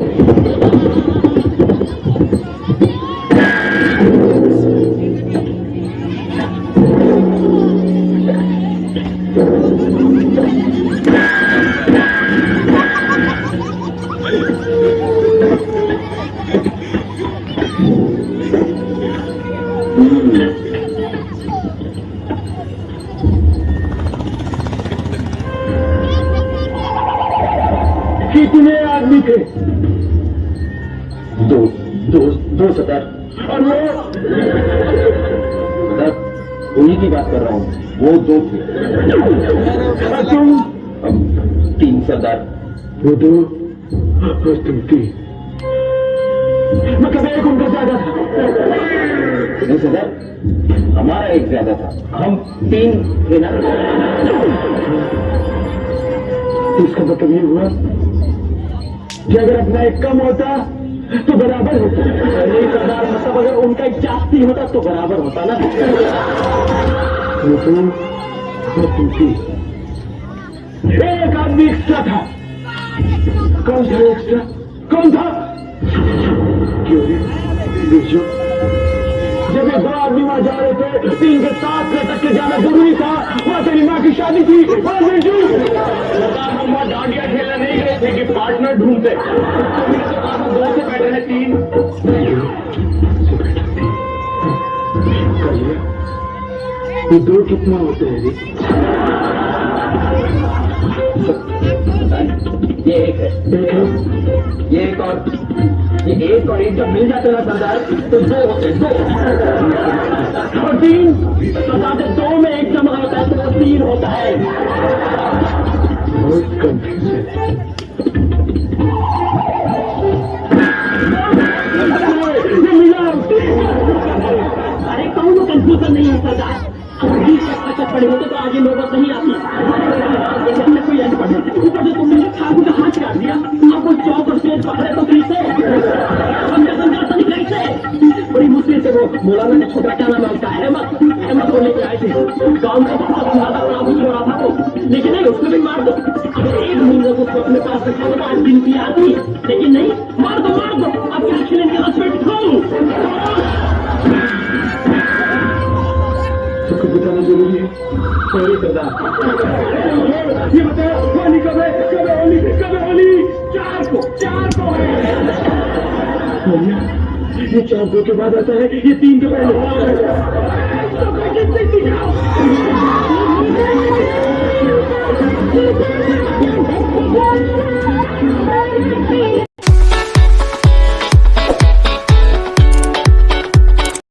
啊！कितने आदमी थे। दो दो दो सतर और वो सतर उन्हीं की बात कर रहा हूँ। वो दो थे। तुम? तीन सरदार। वो दो और तुम तीन। मतलब एक उनका ज़्यादा था। नहीं सदर हमारा एक ज़्यादा था। हम तीन थे ना। इसका मतलब ये हुआ कि अगर अपना एक कम होता तो बराबर होता। सरदार मतलब अगर उनका एक जास्ती होता तो बराबर होता ना। तुम एक आदमी एक्स्ट्रा था, कौन था एक्स्ट्रा कौन था? क्यों जब ये दो आदमी वहाँ जा रहे थे तीन के साथ तक के जाना ज़रूरी था। वहाँ तेरी माँ की शादी थी, वहाँ बिरजू सरदार हम वहाँ डांडिया खेलने नहीं गए थे कि पार्टनर ढूंढते। तो दो से बैठे हैं तीन। ये दो कितना होते हैं ये एक है। ये एक और। ये एक और एक जब मिल जाते हैं ना सरदार तो दो होते हैं, दो। और तीन। सरदार जब दो में एक जमा होता है तो वो तीन होता है। बहुत कंफ्यूजन ये अगर अचक पड़े होते तो आगे नौबत नहीं आती हमने कोई अंत पढ़े ऊपर से तुमने ठाकुर का हाथ काट दिया कोई चौक और स्टेज पकड़े तो कैसे बड़ी मुश्किल से वो मौलाना ने छोटा क्या नाम है उसका अहमद अहमद को लेके आए थे गाँव में बहुत ज़्यादा प्रॉब्लम हो रहा था वो लेकिन नहीं उसको भी मार दो। एक महीने को अपने पास रखा आज गिनती आती लेकिन बताना ज़रूरी है सॉरी सरदार। ये चार है? ये चार को के बाद आता है, ये तीन के पहले।